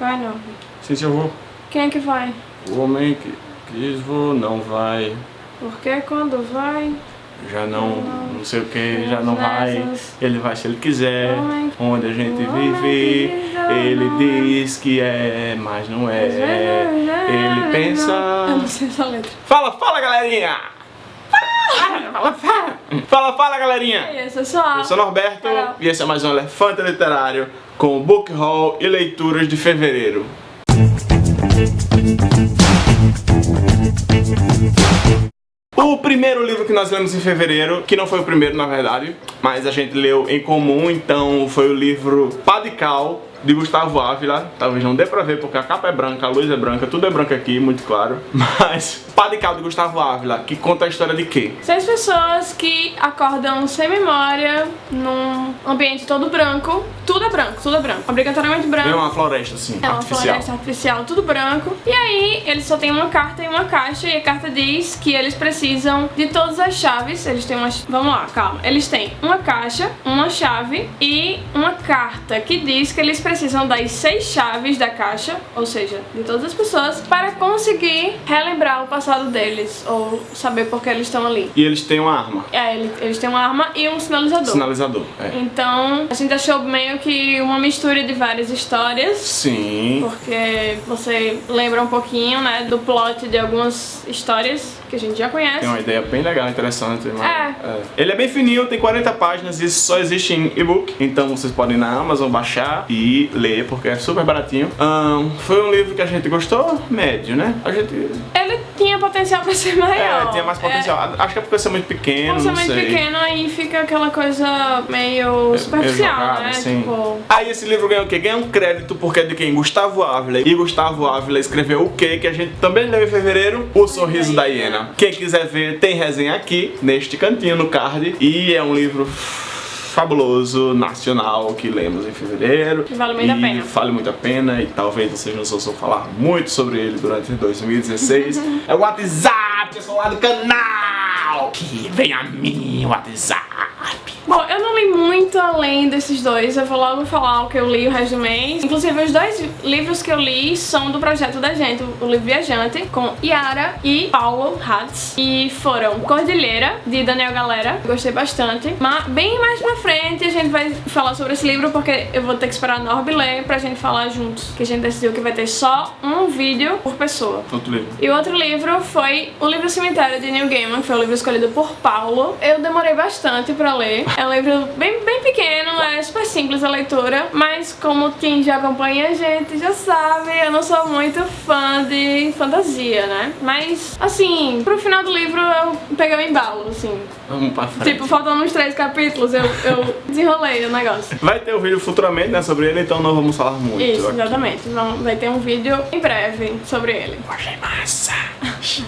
Vai não. Sim, sim, eu vou. Quem é que vai? O homem que quis vou, não vai. Porque quando vai... Já não, não sei o que, já não vai. Ele vai se ele quiser. Homem- Onde a gente homem vive, ele não- diz que é, mas não é. Ele pensa. Eu não sei essa letra. Fala, fala, galerinha! Fala, fala, fala! Fala, galerinha! É isso, eu sou a... Eu sou Norberto Carol. e esse é mais um Elefante Literário com Book Haul e leituras de fevereiro. O primeiro livro que nós lemos em fevereiro, que não foi o primeiro na verdade, mas a gente leu em comum, então foi o livro Padical, de Gustavo Ávila. Talvez não dê pra ver porque a capa é branca, a luz é branca, tudo é branco aqui, muito claro. Mas Padical de Gustavo Ávila, que conta a história de quê? Seis pessoas que acordam sem memória, num ambiente todo branco. Tudo é branco, tudo é branco. Obrigatoriamente branco. É uma floresta assim, É uma artificial. floresta artificial, tudo branco. E aí, eles só têm uma carta e uma caixa, e a carta diz que eles precisam de todas as chaves. Eles têm umas. Vamos lá, calma. Eles têm uma caixa, uma chave e uma carta que diz que eles precisam das seis chaves da caixa, ou seja, de todas as pessoas, para conseguir relembrar o passado deles, ou saber por que eles estão ali. E eles têm uma arma, É, ele- eles têm uma arma e um sinalizador. sinalizador. É. Então, a gente achou meio que uma mistura de várias histórias. Sim. Porque você lembra um pouquinho, né, do plot de algumas histórias que a gente já conhece. Tem uma ideia bem legal, interessante. mas- É. Ele é bem fininho, tem 40 páginas e só existe em e-book. Então vocês podem ir na Amazon baixar e ler, porque é super baratinho. Ahn, foi um livro que a gente gostou, médio, né? A gente. Ele tinha potencial pra ser maior. É, tinha mais potencial. Acho que é porque você é muito pequeno, Por ser muito sei. pequeno, aí fica aquela coisa meio superficial, jogado, né? assim. Tipo, Aí esse livro ganhou o quê? Ganhou um crédito porque é de quem? Gustavo Ávila. E Gustavo Ávila escreveu o quê? Que a gente também leu em fevereiro? O Sorriso da Hiena. Quem quiser ver, tem resenha aqui, neste cantinho, no card. E é um livro fabuloso, nacional, que lemos em fevereiro. Que vale muito a pena. Vale muito a pena e talvez vocês não ouçam falar muito sobre ele durante 2016. é o WhatsApp, pessoal lá do canal! Que vem a mim, WhatsApp! Bom, eu não li muito além desses dois, eu vou logo falar o que eu li o resto do mês. Inclusive, os dois livros que eu li são do projeto da gente, o livro Viajante, com Yara e Paulo Hatz. E foram Cordilheira, de Daniel Galera, gostei bastante. Mas bem mais pra frente a gente vai falar sobre esse livro, porque eu vou ter que esperar a Norby ler pra gente falar juntos. Que a gente decidiu que vai ter só um vídeo por pessoa. Outro livro. E o outro livro foi O Livro Cemitério de Neil Gaiman, que foi o livro escolhido por Paulo. Eu demorei bastante pra ler. É um livro bem, bem pequeno, é super simples a leitura, mas como quem já acompanha a gente já sabe, eu não sou muito fã de fantasia, né? Mas, assim, pro final do livro eu peguei o embalo, assim. Vamos pra frente. Tipo, faltando uns três capítulos, eu, eu desenrolei o negócio. Vai ter um vídeo futuramente né, sobre ele, então não vamos falar muito. Isso, aqui. exatamente. Vamos- Vai ter um vídeo em breve sobre ele. Achei massa.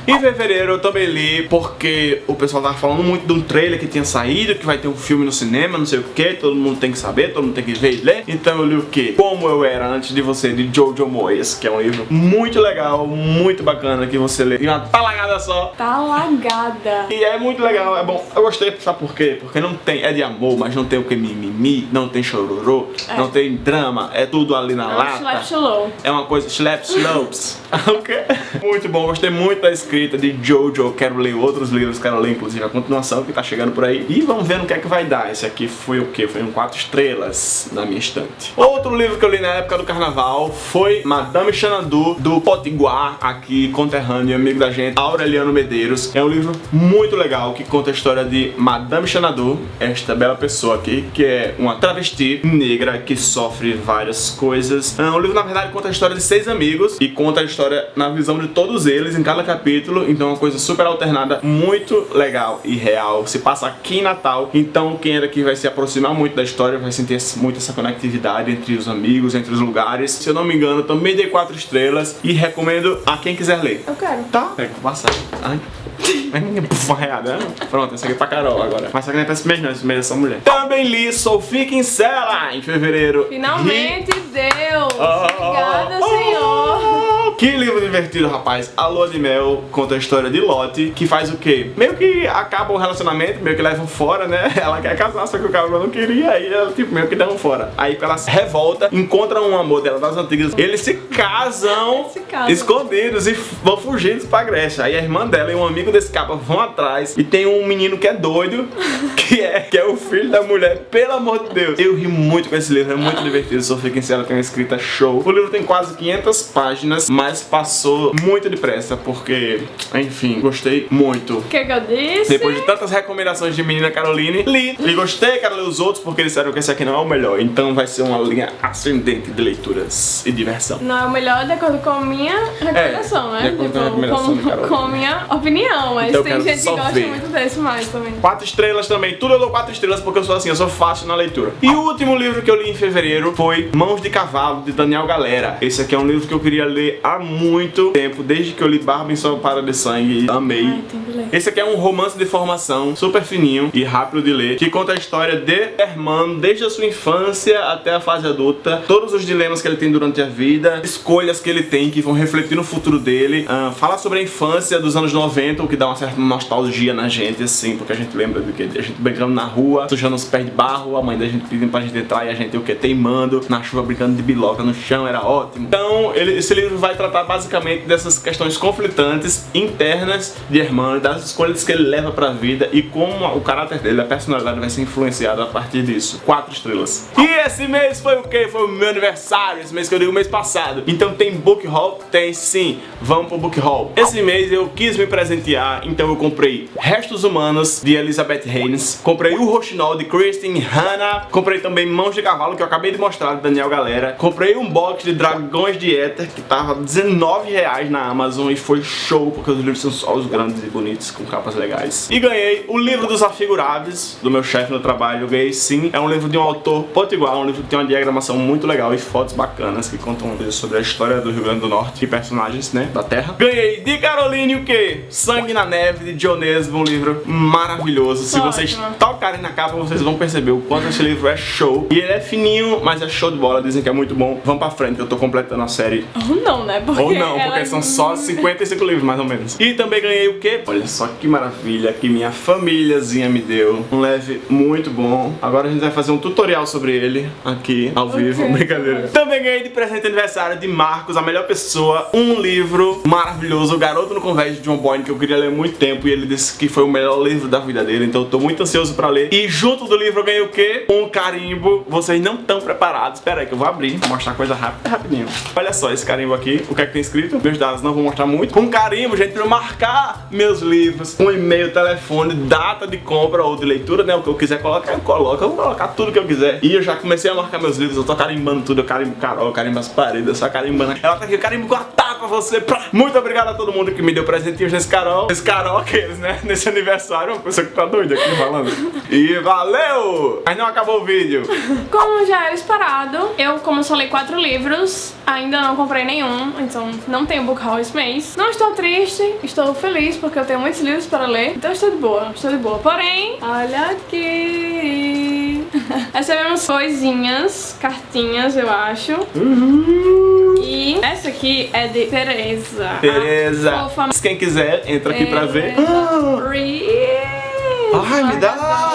Em fevereiro eu também li porque o pessoal tava falando muito de um trailer que tinha saído, que vai ter um filme no cinema, não sei o que, todo mundo tem que saber, todo mundo tem que ver e ler. Então eu li o que? Como Eu Era Antes de Você, de Jojo Moyes, que é um livro muito legal, muito bacana, que você lê em uma talagada só. Tá lagada. E é muito legal, é bom. Eu gostei, sabe por quê? Porque não tem, é de amor, mas não tem o que mimimi, não tem chororô, É. não tem drama, é tudo ali na É lata. slap. É uma coisa, slap slopes. ok? Muito bom, gostei muito da escrita de Jojo. Quero ler outros livros, quero ler inclusive a continuação que tá chegando por aí. E vamos ver no que é que vai dar. Esse aqui foi o que? Foi um 4 estrelas na minha estante. Outro livro que eu li na época do carnaval foi Madame Xanadu, do Potiguar, aqui conterrâneo e amigo da gente, Aureliano Medeiros. É um livro muito legal que conta a história de Madame Xanadu, esta bela pessoa aqui, que é uma travesti negra que sofre várias coisas. É, O livro, na verdade, conta a história de seis amigos e conta a história na visão de todos eles em cada capítulo. Então, é uma coisa super alternada, muito legal e real. Se passa aqui em Natal. Então, quem é daqui vai se aproximar muito da história, vai sentir muito essa conectividade entre os amigos, entre os lugares. Se eu não me engano, também dei quatro estrelas e recomendo a quem quiser ler. Eu quero. Tá? Pega, vou passar. Ai. Puf, arreada. Pronto, essa aqui é pra Carol agora. Mas essa aqui não é pra esse mês, não. Esse mês é só mulher. Também li Sophie Kinsella em fevereiro. Finalmente deu! Ah, Obrigada, ah, senhor! Que livro divertido, rapaz. A Lua de Mel conta a história de Lotte, que faz o quê? Meio que acaba o relacionamento, meio que levam fora, né? Ela quer casar, só que o cara não queria, aí ela, tipo, meio que dão fora. Aí ela se revolta, encontra um amor dela das antigas, eles se casam, Se casam. escondidos e vão fugindo pra Grécia. Aí a irmã dela e um amigo desse capa vão atrás e tem um menino que é doido, que é, que é o filho da mulher, pelo amor de Deus. Eu ri muito com esse livro, é muito divertido. Sofia Kinsella tem uma escrita show. O livro tem quase 500 páginas, mas passou muito depressa, porque, enfim, gostei muito. O que que eu disse? Depois de tantas recomendações de menina Caroline, li e gostei, quero ler os outros porque eles disseram que esse aqui não é o melhor. Então vai ser uma linha ascendente de leituras e diversão. Não é o melhor de acordo com a minha recomendação, É, né? de acordo com a recomendação de com, com a minha opinião, mas Então tem gente que gosta ver. muito desse mais também. Quatro estrelas também, tudo eu dou quatro estrelas porque eu sou assim, eu sou fácil na leitura. E o último livro que eu li em fevereiro foi Mãos de Cavalo, de Daniel Galera. Esse aqui é um livro que eu queria ler há muito tempo, desde que eu li Barba em Sua Para de Sangue e amei. Ai. Esse aqui é um romance de formação super fininho e rápido de ler, que conta a história de Herman desde a sua infância até a fase adulta, todos os dilemas que ele tem durante a vida, escolhas que ele tem que vão refletir no futuro dele. Ah, fala sobre a infância dos anos 90, o que dá uma certa nostalgia na gente, assim, porque a gente lembra do que a gente brincando na rua, sujando os pés de barro, a mãe da gente pedindo pra gente entrar e a gente o que teimando, na chuva brincando de biloca no chão, era ótimo. Então, ele- esse livro vai tratar basicamente dessas questões conflitantes internas de Herman, das escolhas que ele leva pra vida e como o caráter dele, a personalidade vai ser influenciada a partir disso. Quatro estrelas. E esse mês foi o quê? Foi o meu aniversário, esse mês que eu digo mês passado. Então tem book haul? Tem sim. Vamos pro book haul. Esse mês eu quis me presentear, então eu comprei Restos Humanos de Elizabeth Haynes, comprei o Rochinol de Kristen Hanna, comprei também Mãos de Cavalo que eu acabei de mostrar de Daniel Galera, comprei um box de Dragões de Éter que tava 19 reais na Amazon e foi show porque os livros são só os grandes e bonitos com capas legais. E ganhei o livro dos afiguráveis do meu chefe no trabalho, eu ganhei sim. É um livro de um autor potiguar, um livro que tem uma diagramação muito legal e fotos bacanas que contam sobre a história do Rio Grande do Norte e personagens, né, da terra. Ganhei de Caroline o quê? Sangue na Neve de Dionesmo, um livro maravilhoso. Se vocês tocarem na capa, vocês vão perceber o quanto esse livro é show. E ele é fininho, mas é show de bola, dizem que é muito bom. Vamos pra frente, eu tô completando a série não, né? Porque ou não, porque é são só 55 livros, mais ou menos. E também ganhei o quê? Olha só que maravilha que minha famíliazinha me deu. Um leve muito bom. Agora a gente vai fazer um tutorial sobre ele aqui, ao vivo. Ok. Brincadeira. Também ganhei de presente de aniversário de Marcos, a melhor pessoa, um livro maravilhoso, O Garoto no Convés de John Boyne, que eu queria ler há muito tempo. E ele disse que foi o melhor livro da vida dele, então eu tô muito ansioso pra ler. E junto do livro eu ganhei o quê? Um carimbo. Vocês não estão preparados. Espera aí que eu vou abrir, vou mostrar coisa rápida, rapidinho. Olha só esse carimbo aqui, o que é que tem escrito? Meus dados não vou mostrar muito. Um carimbo, gente, pra marcar meus livros. Um e-mail, telefone, data de compra ou de leitura, né? O que eu quiser colocar, eu coloco. Eu vou colocar tudo que eu quiser. E eu já comecei a marcar meus livros, eu tô carimbando tudo. Eu carimbo Carol, eu carimbo as paredes, eu só carimbando. Ela tá aqui, eu carimbo com a pra você. Pra... Muito obrigado a todo mundo que me deu presentinhos nesse Carol. Esse Carol, aqueles, né? Nesse aniversário, uma pessoa que tá doida aqui falando. E valeu! Mas não acabou o vídeo. Como já era esperado, eu, como só li quatro livros, ainda não comprei nenhum, então não tenho book haul esse mês. Não estou triste, estou feliz porque eu tenho muitos livros para ler, então estou de boa, estou de boa. Porém, olha aqui. Recebemos coisinhas, cartinhas, eu acho. E essa aqui é de Tereza. Tereza. fofa Quem quiser, entra aqui pra ver. Tereza Reese. Ai, me dá!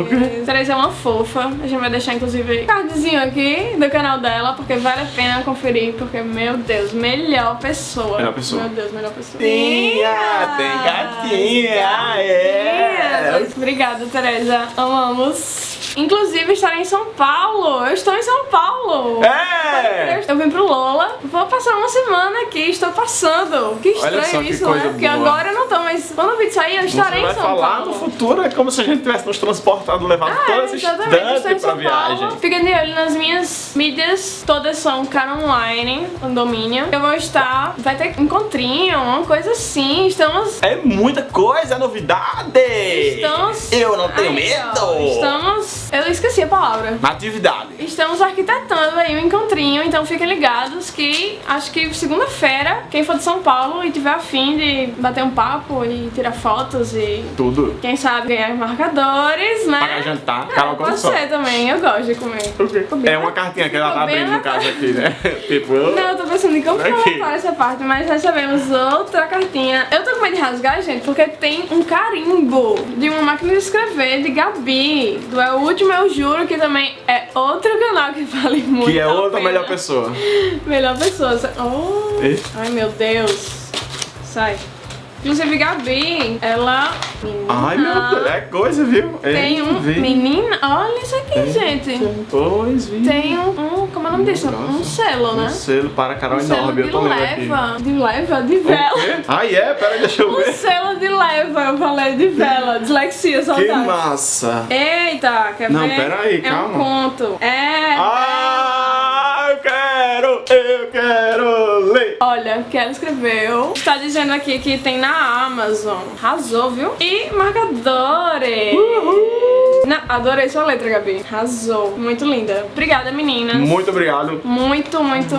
O quê? Tereza é uma fofa. A gente vai deixar, inclusive, um cardzinho aqui do canal dela, porque vale a pena conferir, porque, meu Deus, melhor pessoa. Melhor pessoa. Meu Deus, melhor pessoa. Tinha, tem cartinha, é. Obrigada, Tereza. Amamos. Inclusive, estarei em São Paulo. Eu estou em São Paulo. É! Eu vim pro Lola, vou passar uma semana aqui, estou passando. Que Olha estranho só que isso, coisa né? Porque boa. agora eu não tô, mas quando o vídeo sair, eu estarei Você vai em São falar Paulo. no futuro, é como se a gente tivesse nos transportado, levado Ah, estou instante em pra viagem. Fiquem de olho nas minhas mídias, todas são cara online, no domínio. Eu vou estar, vai ter encontrinho, uma coisa assim. Estamos É muita coisa, é novidade! Estamos. Eu não tenho ó, medo! Estamos. Eu esqueci a palavra. Atividade. Estamos arquitetando aí um encontrinho, então fiquem ligados que acho que segunda-feira, quem for de São Paulo e tiver afim de bater um papo e tirar fotos e Tudo. quem sabe ganhar marcadores, né? Pagar jantar. Carol come Pode ser também, eu gosto de comer. O quê? Ficou bem É uma cartinha que ela tá abrindo no caso aqui, né? tipo, eu... Não, eu tô pensando em como Aqui. colocar essa parte, mas recebemos outra cartinha. Eu tô com medo de rasgar, gente, porque tem um carimbo de uma máquina de escrever de Gabi. Do É o Último Eu Juro, que também é outro canal que vale muito que é outra pena. melhor pessoa. Melhor pessoa. Oh. Ai, meu Deus. Sai. Inclusive, Gabi, ela... Ai, meu Deus, é coisa, viu? Tem um... Vi. Menina, olha isso aqui, gente. Pois, vi. Tem um, um... Como é o nome disso? Um selo, né? Um selo para Carol Um selo enorme, de eu tô lendo leva. De leva? De vela. Ah, é? Peraí, deixa eu Um ver. selo de leva, eu falei de vela. Dislexia, Que saudade. massa. Eita, quer Não, ver? pera aí, é calma. um conto. É... Ah, Olha, que ela escreveu. Está dizendo aqui que tem na Amazon. Arrasou, viu? E marcadores. Não, adorei sua letra, Gabi. Arrasou. Muito linda. Obrigada, meninas. Muito obrigado. Muito, muito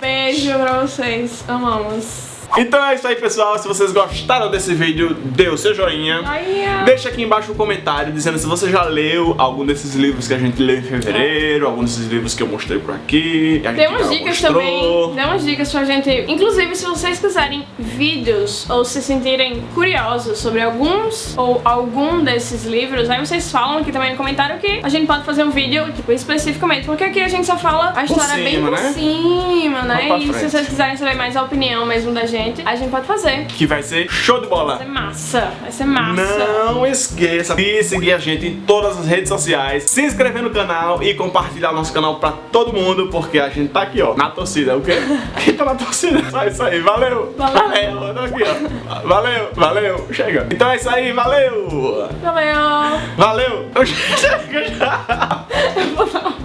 beijo pra vocês. Amamos. Então é isso aí, pessoal. Se vocês gostaram desse vídeo, dê o seu joinha. Ai. Deixa aqui embaixo um comentário dizendo se você já leu algum desses livros que a gente leu em fevereiro, algum desses livros que eu mostrei por aqui. Dê umas dicas mostrou. também, dê umas dicas pra gente. Inclusive, se vocês quiserem vídeos ou se sentirem curiosos sobre alguns ou algum desses livros, aí vocês falam aqui também no comentário que a gente pode fazer um vídeo, tipo, especificamente, porque aqui a gente só fala a história bem cima, por né? cima, né? E se vocês quiserem saber mais a opinião mesmo da gente, a gente pode fazer. Que vai ser show de bola. Vai ser massa, vai ser massa. Não esqueça de seguir a gente em todas as redes sociais, se inscrever no canal e compartilhar nosso canal pra todo mundo, porque a gente tá aqui, ó, na torcida. O quê? Quem tá na torcida? Só isso aí, valeu! Valeu. eu tô aqui, ó. Valeu, valeu, chega. Então é isso aí, valeu! Valeu! Valeu! Chega já!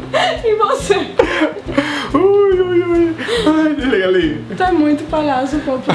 E você? Ai, desliga ali. Tu é muito palhaço, pô.